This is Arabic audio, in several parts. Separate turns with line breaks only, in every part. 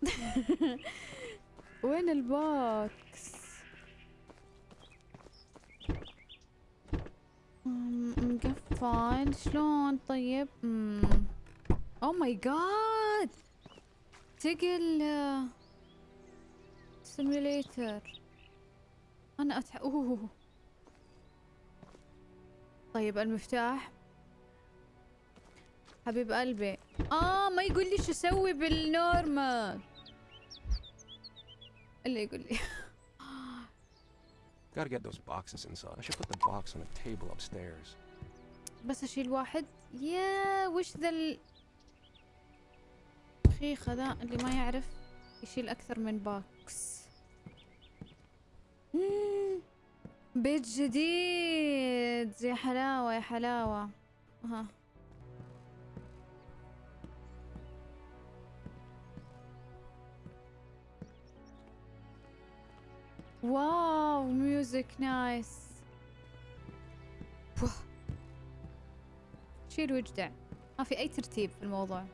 وين ال box؟ مقفل. شلون؟ طيب. oh my god تقل simulator أنا أتح... أوه. طيب المفتاح. حبيب قلبي. آه ما يقول لي شو أسوي بال normal اللي يقول لي
Gotta get those boxes inside. I should put the box on a table upstairs.
بس أشيل واحد يا وش ذا ال خيخة ذا اللي ما يعرف يشيل أكثر من box. بيت جديد يا حلاوة يا حلاوة ها wow music nice. شيل واجدع ما في أي ترتيب في الموضوع.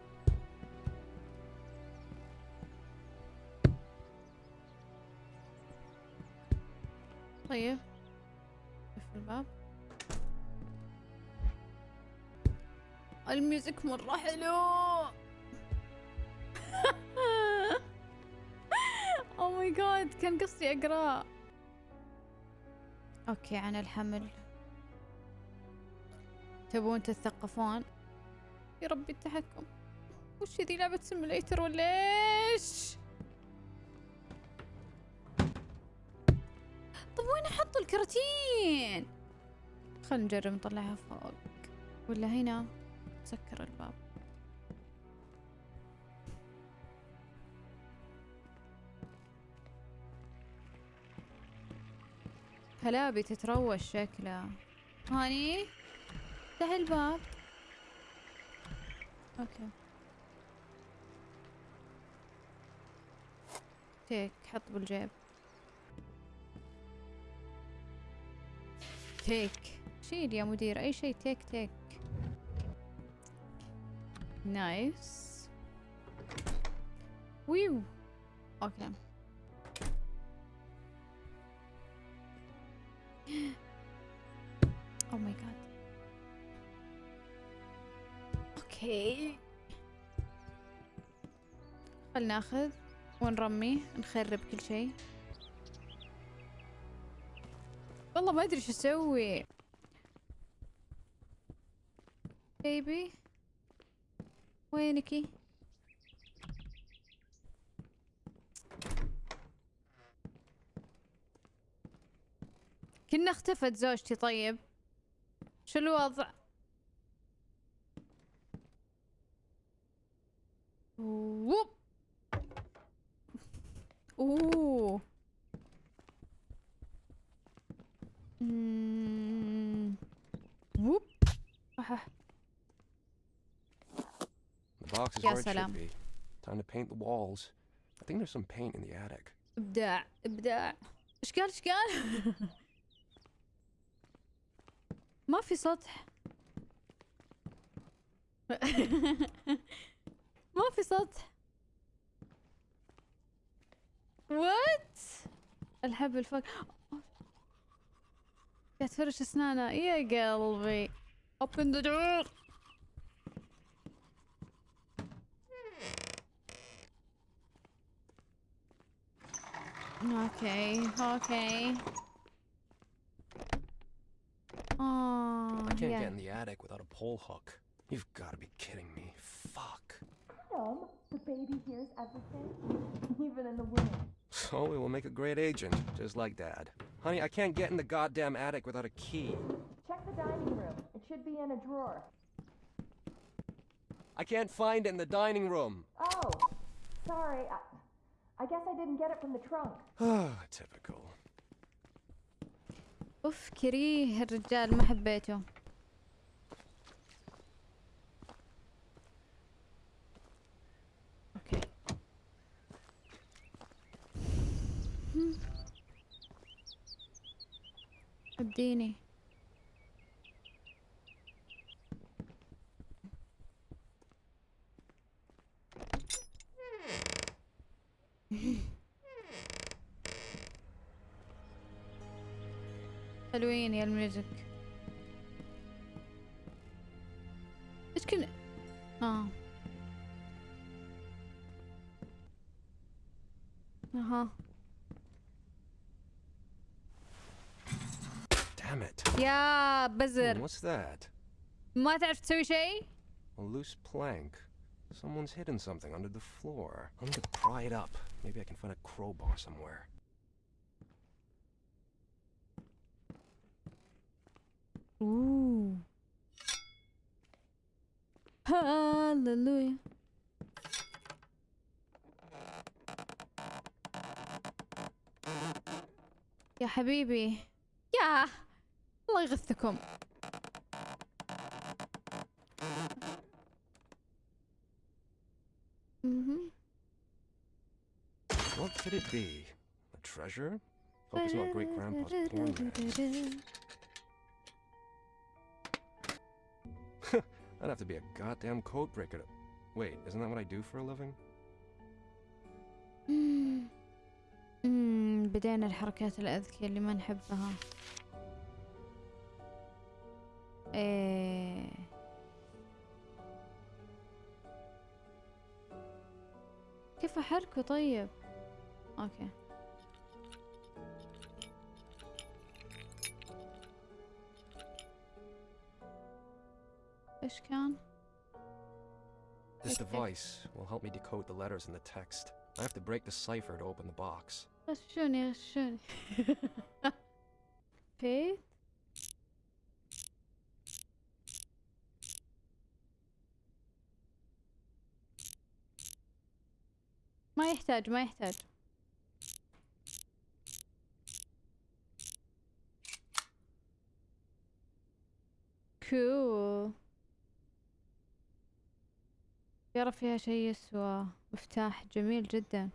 طيب. اقفل الباب. ال music مرة حلو. my God كان قصدي اقراه okay عن الحمل. تبون تتثقفون؟ يا ربي التحكم. وش ذي لعبة simulator ولا إيش؟ طب وين أحط الكراتين؟ خلينا نجرب نطلعها فوق. ولا هنا؟ سكر الباب. كلابي تتروش شكلها. هاني؟ افتح الباب أوكي. take حط بالجيب. take. شيل يا مدير أي شيء. take take. nice. ويو. okay. okay. خلنا ناخذ ونرمي نخرب كل شيء. والله ما أدري شو أسوي. بيبي وينكي كنا اختفت زوجتي طيب. شو الوضع؟ ووب اوه مم. ووب أح.
The box is
يا
where it
سلام.
should be. Time to paint the walls. I think there's some paint in the attic.
ابداع ابداع ايش قال ايش قال ما في سطح ما في سطح وات الحبل فوق قاعد تفرش اسنانه يا قلبي open the door اوكي اوكي اه
I can't
يا
get in the attic without a pole hook. You've got to be kidding me. Fuck.
Tom, the baby hears everything, even in the womb.
So we will make a great agent, just like Dad. Honey, I can't get in the goddamn attic without a key.
Check the dining room. It should be in a drawer.
I can't find it in the dining room.
Oh, sorry. I, I guess I didn't get it from the trunk.
Ah, typical.
اوف كريه الرجال ما حبيته اديني حلوين يا الميوزك. بزر
what's that?
ما تعرف تسوي شيء
A loose plank. Someone's hidden something under the floor. I'm gonna pry it up. Maybe I can find a crowbar somewhere.
اوه هاللويا يا حبيبي يا الله يغثكم.
What could it be? A treasure? Hope it's not great grandpa's porn. I'd have to be a goddamn code breaker to. Wait, isn't that what I do for a living?
بدينا الحركات الأذكية اللي ما نحبها ايه كيف أحركه طيب أوكي إيش كان؟
This
Okay.
device will help me decode the letters in the text. I have to break the cipher to open the box.
غشوني غشوني فيت ما يحتاج ما يحتاج. كول يرى فيها شيء يسوى. مفتاح جميل جدا.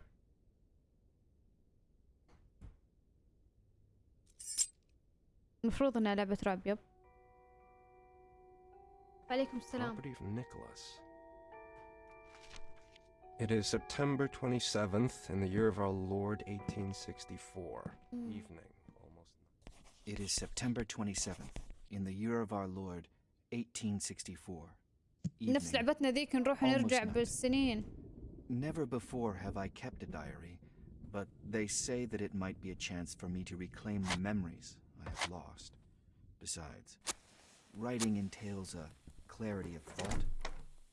المفروض إنها لعبة رعب يب. عليكم السلام.
It is September 27th in the year of our Lord 1864.
Mm.
Evening, almost.
It is September 27th, in the year of our Lord, 1864.
نفس
Evening.
لعبتنا ذيك نروح
Almost
ونرجع
night.
بالسنين
Never before have I kept a diary, but they say that it might be a chance for me to reclaim the memories I have lost. Besides, writing entails a clarity of thought,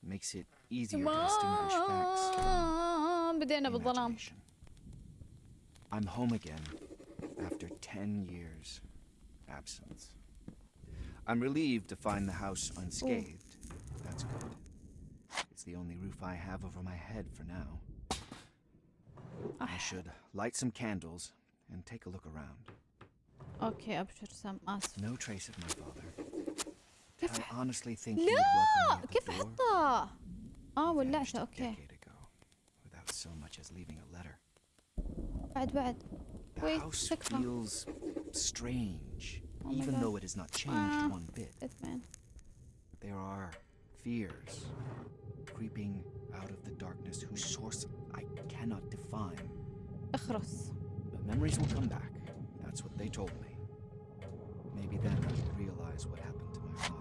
makes it easier to distinguish facts from imagination. I'm home again after 10 years absence. I'm relieved to find the house unscathed. Ooh. That's good. It's the only roof I have over my head for now. I ah. should light some candles and take a look around.
Okay, I'll put some us.
No trace of my father.
كيف
I
ح-
honestly think he would welcome
لا
me at the
كيف
door.
حطها اه
He vanished
ولعته
a
اوكي
decade ago, without so much as leaving a letter.
بعد بعد
The
Wait,
house
تكفى.
feels strange,
Oh my
even
God.
though it has not changed
Ah.
one bit.
باتمان
There are fears creeping out of the darkness whose source I cannot define.
اخرس
But memories will come back. That's what they told me. Maybe then I will realize what happened to my father.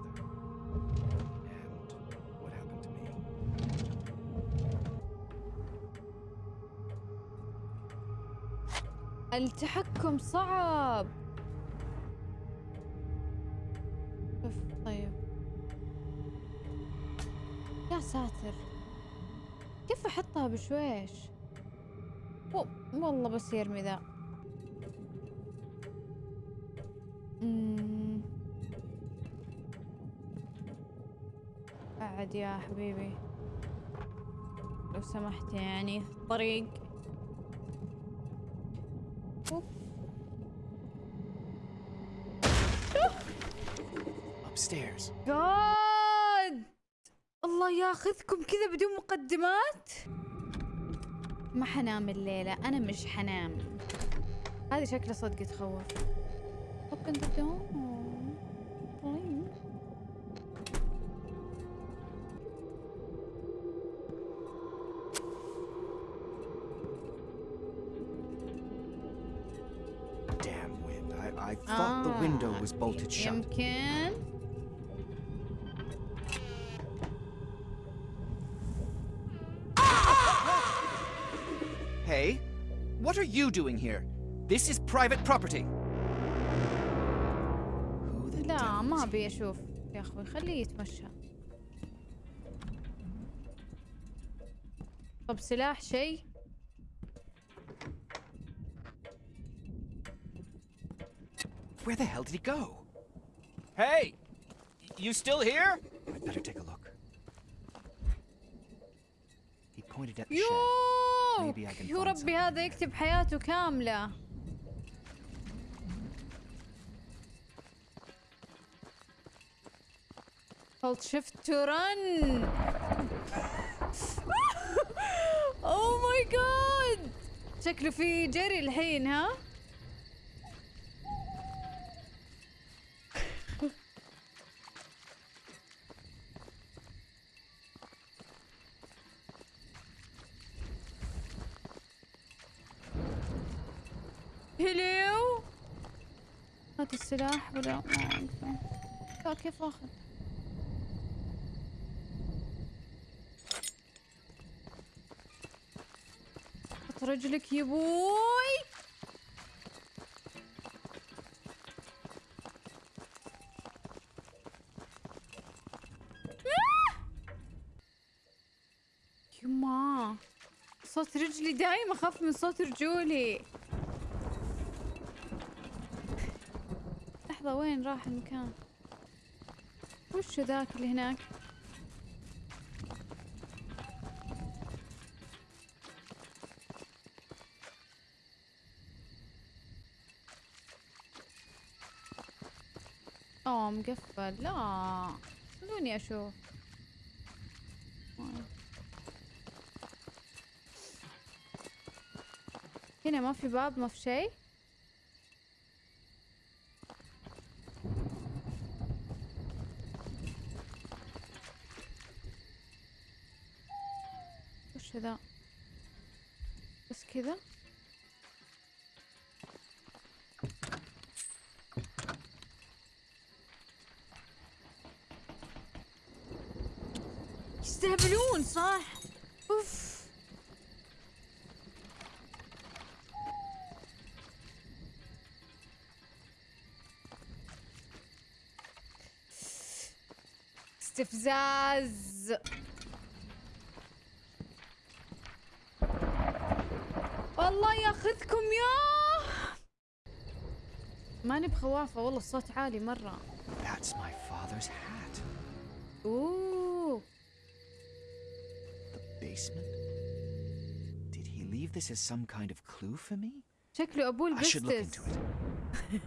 التحكم صعب. أوف، طيب. يا ساتر. كيف أحطها بشويش؟ والله بس يرمي ذا بعد يا حبيبي. لو سمحت يعني طريق أوف.
Upstairs.
جاد الله ياخذكم كذا بدون مقدمات؟ ما حنام الليلة أنا مش حنام. هذه شكلها صدق تخوف. open the door
was bolted shut.
يمكن
Hey, what are you doing here? This is private property. Who the
لا
devil
ما
is
ابي اشوف يا اخوي خليه يتمشى طب سلاح شيء
Where the hell did he go?
Hey! You still here?
I'd better take a look. He pointed at the shed. Maybe I can find
ربي
something
هذا. يكتب حياته كاملة Hold shift to run Oh my god شكله في جري الحين ها السلاح ولا ما أعرفه. لا كيف اخذ حط رجلك يا بوي! يما صوت رجلي دايم أخاف من صوت رجولي لحظة وين راح المكان؟ وش ذاك اللي هناك؟ اوه مقفل. لا خلوني أشوف هنا ما في باب ما في شيء؟ وش ذا بس كذا يستهبلون صح؟ أوف. استفزاز والله ياخذكم يا ماني بخوافة والله الصوت عالي مرة
That's my father's hat.
اوه
The basement? Did he leave this as some kind of clue for me?
شكله ابوه
I should look
البستس
into it.